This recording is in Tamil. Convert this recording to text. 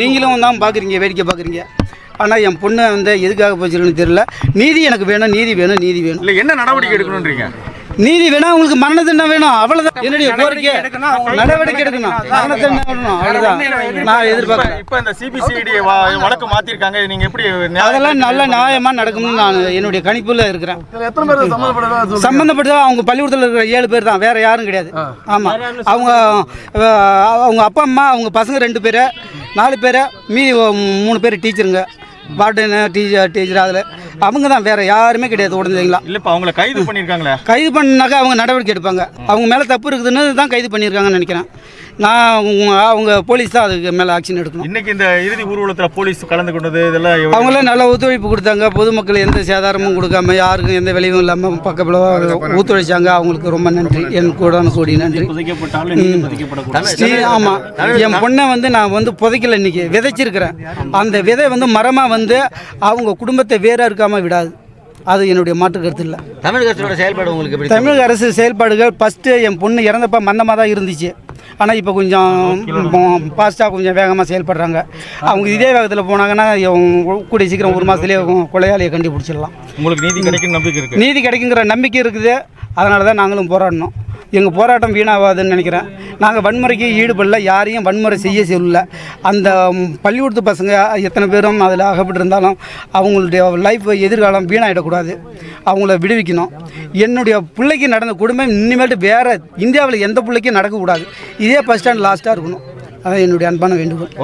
நீங்களும் தான் பார்க்குறீங்க வேடிக்கை பார்க்குறீங்க ஆனால் என் பொண்ணு வந்து எதுக்காக போச்சுருக்குன்னு தெரியல. நீதி எனக்கு வேணும் நீதி வேணும் நீதி வேணும். இல்ல என்ன நடவடிக்கை எடுக்கணும்ன்றீங்க? நீதி வேணும் உங்களுக்கு மரண தண்டனை வேணும் அவ்வளோதான் என்னுடைய கோரிக்கை. நடவடிக்கை எடுக்கணும். மரண தண்டனை வேணும். அவ்வளோதான் நான் எதிர்பார்க்குறேன் இப்ப இந்த சிபிசிஐடி வழக்கு மாத்திருக்காங்க. நீங்க எப்படி நியாயம் அதெல்லாம் நல்ல நியாயமாக நடக்கும்னு நான் என்னுடைய கணிப்பில் இருக்கிறேன். எத்தனை பேர் சம்மந்தப்பட்டதா சம்பந்தப்பட்ட அவங்க பள்ளிக்கூடத்தில் இருக்கிற ஏழு பேர் தான். வேற யாரும் கிடையாது. ஆமாம் அவங்க அவங்க அப்பா அம்மா அவங்க பசங்க ரெண்டு பேர். நாலு பேர் மீதி மூணு பேர் டீச்சருங்க. வார்டனு டீச்சர் டீச்சர் அதில். அவங்க தான் வேற யாருமே கிடையாது உடனடிங்களா இல்ல இப்ப அவங்கள கைது பண்ணிருக்காங்களே கைது பண்ணாக்கா அவங்க நடவடிக்கை எடுப்பாங்க. அவங்க மேலே தப்பு இருக்குதுன்னு தான் கைது பண்ணியிருக்காங்கன்னு நினைக்கிறேன். நான் அவங்க போலீஸ் தான் அதுக்கு மேலே ஆக்ஷன் எடுக்கணும். இன்னைக்கு இந்த இறுதி ஊர்வலத்துல போலீஸ் கலந்து கொண்டது இதெல்லாம் அவங்களாம் நல்ல ஒத்துழைப்பு கொடுத்தாங்க. பொதுமக்கள் எந்த சேதாரமும் கொடுக்காம யாருக்கும் எந்த விளைவும் இல்லாமல் பக்கத்தில் ஒத்துழைச்சாங்க. அவங்களுக்கு ரொம்ப நன்றி. என் கூட கூடி நன்றி. ஸ்ரீ ஆமாம் என் பொண்ணை வந்து நான் வந்து புதைக்கல இன்னைக்கு. விதைச்சிருக்கிறேன். அந்த விதை வந்து மரமாக வந்து அவங்க குடும்பத்தை வேற இருக்காமல் விடாது. அது என்னுடைய மாற்று கருத்து இல்லை. தமிழக அரசோட செயல்பாடு உங்களுக்கு எப்படி தமிழக அரசு செயல்பாடுகள் ஃபஸ்ட்டு என் பொண்ணு இறந்தப்ப மந்தமாக தான் இருந்துச்சு. ஆனால் இப்போ கொஞ்சம் ஃபாஸ்ட்டாக கொஞ்சம் வேகமாக செயல்படுறாங்க. அவங்க இதே வேகத்தில் போனாங்கன்னா கூடிய சீக்கிரம் ஒரு மாதத்துலேயே கொலையாளியை கண்டுபிடிச்சிடலாம். உங்களுக்கு நீதி கிடைக்கும் நம்பிக்கை இருக்கு? நீதி கிடைக்குங்கிற நம்பிக்கை இருக்குது. அதனால தான் நாங்களும் போராடினோம் எங்கள் போராட்டம் வீணாகாதுன்னு நினைக்கிறேன். நாங்கள் வன்முறைக்கு ஈடுபடல யாரையும் வன்முறை செய்ய சொல்லல. அந்த பள்ளிக்கூடத்து பசங்க எத்தனை பேரும் அதில் அகப்பட்டிருந்தாலும் அவங்களுடைய லைஃப் எதிர்காலம் வீணாயிடக்கூடாது. அவங்கள விடுவிக்கணும். என்னுடைய பிள்ளைக்கு நடந்த குடும்பம் இனிமேட்டு வேறு இந்தியாவில் எந்த பிள்ளைக்கும் நடக்கக்கூடாது. இதே ஃபஸ்ட் ஸ்டாண்ட் லாஸ்ட்டாக இருக்கணும். அதான் என்னுடைய அன்பான வேண்டுகோள்.